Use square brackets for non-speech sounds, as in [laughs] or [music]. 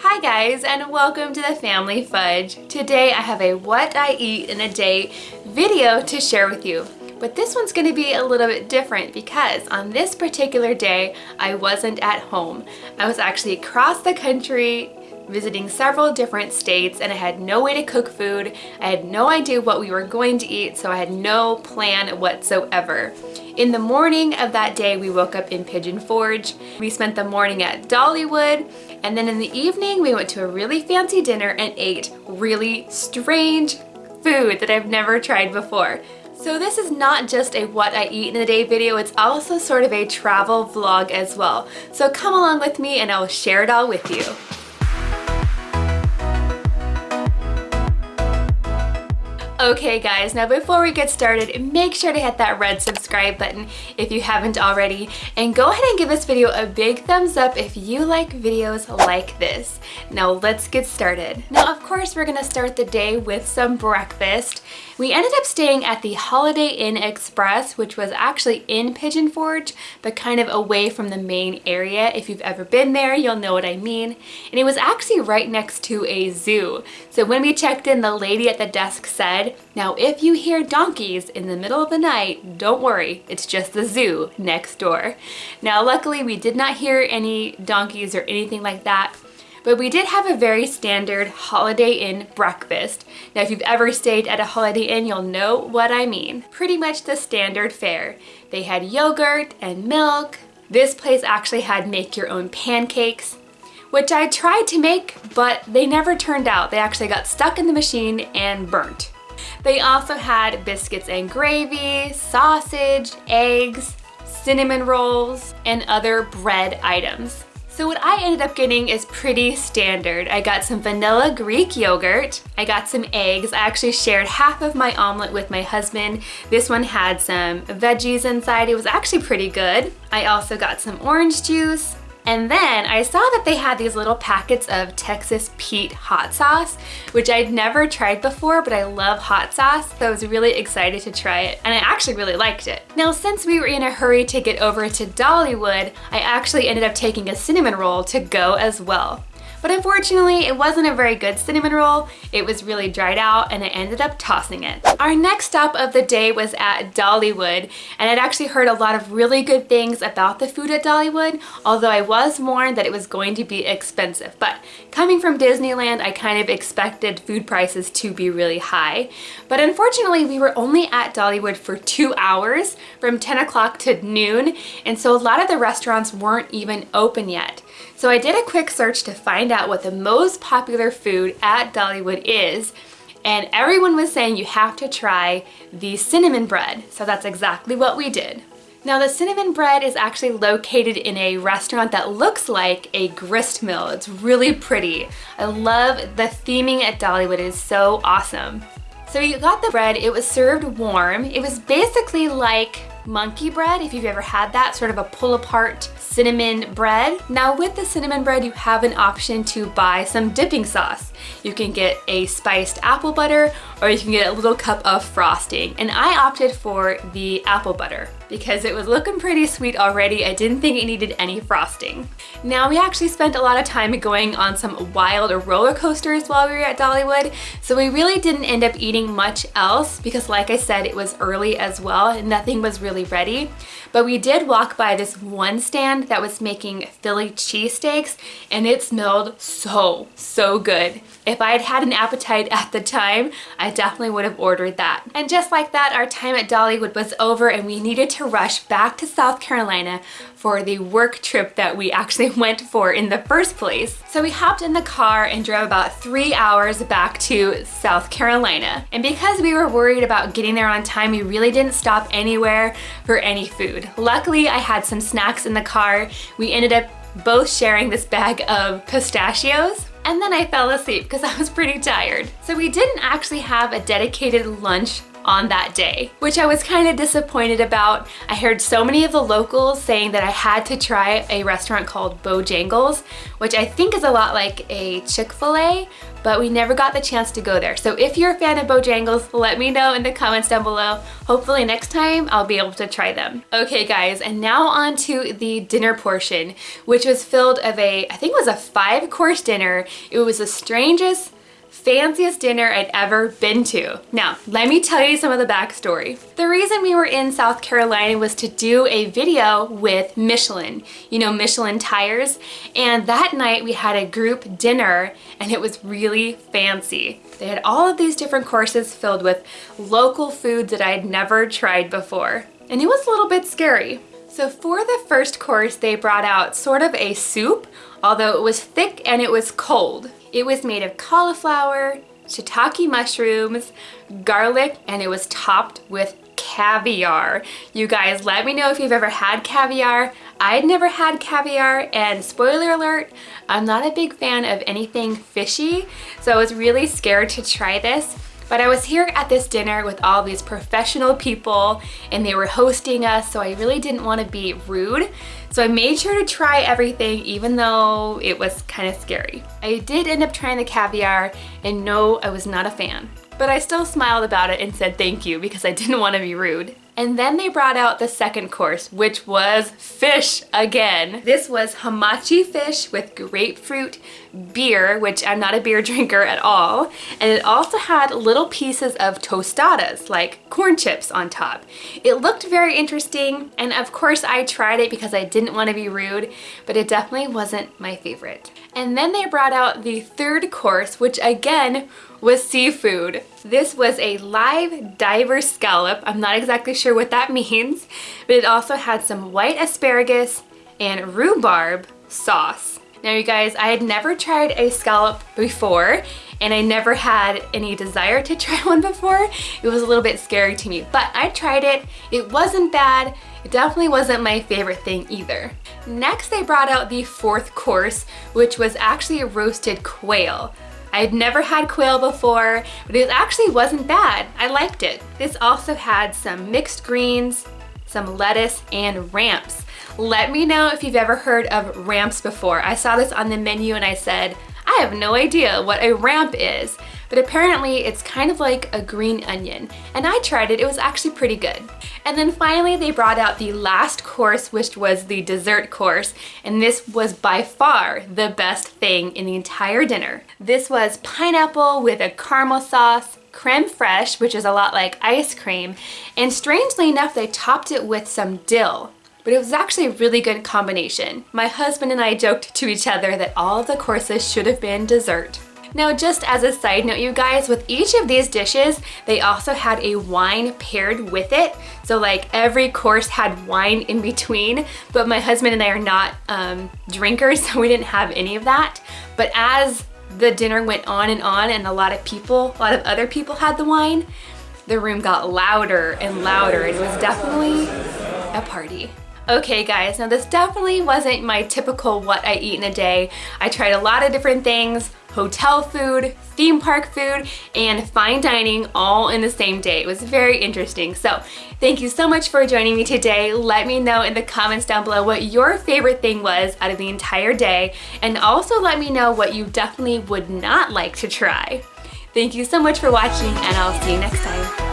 Hi guys and welcome to the Family Fudge. Today I have a what I eat in a day video to share with you. But this one's to be a little bit different because on this particular day I wasn't at home. I was actually across the country visiting several different states and I had no way to cook food. I had no idea what we were going to eat so I had no plan whatsoever. In the morning of that day, we woke up in Pigeon Forge. We spent the morning at Dollywood, and then in the evening, we went to a really fancy dinner and ate really strange food that I've never tried before. So this is not just a what I eat in a day video, it's also sort of a travel vlog as well. So come along with me and I will share it all with you. Okay guys, now before we get started, make sure to hit that red subscribe button if you haven't already, and go ahead and give this video a big thumbs up if you like videos like this. Now let's get started. Now of course we're gonna start the day with some breakfast. We ended up staying at the Holiday Inn Express, which was actually in Pigeon Forge, but kind of away from the main area. If you've ever been there, you'll know what I mean. And it was actually right next to a zoo. So when we checked in, the lady at the desk said, now if you hear donkeys in the middle of the night, don't worry, it's just the zoo next door. Now luckily we did not hear any donkeys or anything like that, but we did have a very standard Holiday Inn breakfast. Now if you've ever stayed at a Holiday Inn, you'll know what I mean. Pretty much the standard fare. They had yogurt and milk. This place actually had make your own pancakes, which I tried to make, but they never turned out. They actually got stuck in the machine and burnt. They also had biscuits and gravy, sausage, eggs, cinnamon rolls, and other bread items. So what I ended up getting is pretty standard. I got some vanilla Greek yogurt. I got some eggs. I actually shared half of my omelet with my husband. This one had some veggies inside. It was actually pretty good. I also got some orange juice, and then I saw that they had these little packets of Texas Pete hot sauce, which I'd never tried before, but I love hot sauce, so I was really excited to try it, and I actually really liked it. Now, since we were in a hurry to get over to Dollywood, I actually ended up taking a cinnamon roll to go as well. But unfortunately, it wasn't a very good cinnamon roll. It was really dried out and I ended up tossing it. Our next stop of the day was at Dollywood and I'd actually heard a lot of really good things about the food at Dollywood, although I was warned that it was going to be expensive. But coming from Disneyland, I kind of expected food prices to be really high. But unfortunately, we were only at Dollywood for two hours from 10 o'clock to noon. And so a lot of the restaurants weren't even open yet. So I did a quick search to find out what the most popular food at Dollywood is and everyone was saying you have to try the cinnamon bread. So that's exactly what we did. Now the cinnamon bread is actually located in a restaurant that looks like a grist mill. It's really pretty. I love the theming at Dollywood. It is so awesome. So you got the bread, it was served warm. It was basically like monkey bread, if you've ever had that, sort of a pull apart cinnamon bread. Now with the cinnamon bread, you have an option to buy some dipping sauce. You can get a spiced apple butter or you can get a little cup of frosting. And I opted for the apple butter because it was looking pretty sweet already. I didn't think it needed any frosting. Now we actually spent a lot of time going on some wild roller coasters while we were at Dollywood. So we really didn't end up eating much else because like I said, it was early as well and nothing was really ready. But we did walk by this one stand that was making Philly cheesesteaks and it smelled so, so good. If I had had an appetite [laughs] at the time, I definitely would have ordered that. And just like that, our time at Dollywood was over and we needed to rush back to South Carolina for the work trip that we actually [laughs] went for in the first place. So we hopped in the car and drove about three hours back to South Carolina. And because we were worried about getting there on time, we really didn't stop anywhere for any food. Luckily, I had some snacks in the car. We ended up both sharing this bag of pistachios and then I fell asleep because I was pretty tired. So we didn't actually have a dedicated lunch on that day, which I was kind of disappointed about. I heard so many of the locals saying that I had to try a restaurant called Bojangles, which I think is a lot like a Chick-fil-A, but we never got the chance to go there. So if you're a fan of Bojangles, let me know in the comments down below. Hopefully next time I'll be able to try them. Okay guys, and now on to the dinner portion, which was filled of a, I think it was a five course dinner. It was the strangest, fanciest dinner I'd ever been to. Now, let me tell you some of the backstory. The reason we were in South Carolina was to do a video with Michelin, you know, Michelin tires. And that night we had a group dinner and it was really fancy. They had all of these different courses filled with local foods that I had never tried before. And it was a little bit scary. So for the first course, they brought out sort of a soup, although it was thick and it was cold. It was made of cauliflower, shiitake mushrooms, garlic, and it was topped with caviar. You guys, let me know if you've ever had caviar. I'd never had caviar, and spoiler alert, I'm not a big fan of anything fishy, so I was really scared to try this. But I was here at this dinner with all these professional people and they were hosting us, so I really didn't want to be rude. So I made sure to try everything even though it was kind of scary. I did end up trying the caviar and no, I was not a fan. But I still smiled about it and said thank you because I didn't want to be rude. And then they brought out the second course, which was fish again. This was hamachi fish with grapefruit beer, which I'm not a beer [laughs] drinker at all. And it also had little pieces of tostadas, like corn chips on top. It looked very interesting. And of course I tried it because I didn't want to be rude, but it definitely wasn't my favorite. And then they brought out the third course, which again was seafood. This was a live diver scallop. I'm not exactly sure what that [laughs] means, but it also had some white asparagus and rhubarb sauce. Now you guys, I had never tried a scallop before and I never had any desire to [laughs] try one before. It was a little bit scary to me, but I tried it. It wasn't bad. It definitely wasn't my favorite thing either. Next, they brought out the fourth course, which was actually a roasted quail. I had never had quail before, but it actually wasn't bad. I liked it. This also had some mixed greens, some lettuce, and ramps. Let me know if you've ever heard of ramps before. I saw this on the menu and I said, I have no idea what a ramp is, but apparently it's kind of like a green onion. And I tried it, it was actually pretty good. And then finally they brought out the last course, which was the dessert course, and this was by far the best thing in the entire dinner. This was pineapple with a caramel sauce, creme fraiche, which is a lot like ice cream, and strangely enough, they topped it with some dill but it was actually a really good combination. My husband and I joked to each other that all of the courses should have been dessert. Now just as a side note you guys, with each of these dishes, they also had a wine paired with it. So like every course had wine in between, but my husband and I are not um, drinkers, [laughs] so we didn't have any of that. But as the dinner went on and on and a lot of people, a lot of other people had the wine, the room got louder and louder. It was definitely a party. Okay guys, now this definitely wasn't my typical what I eat in a day. I tried a lot of different things, hotel food, theme park food, and fine dining all in the same day. It was very interesting. So thank you so much for joining me today. Let me know in the comments down below what your favorite thing was out of the entire day. And also let me know what you definitely would not like to try. Thank you so much for watching and I'll see you next time.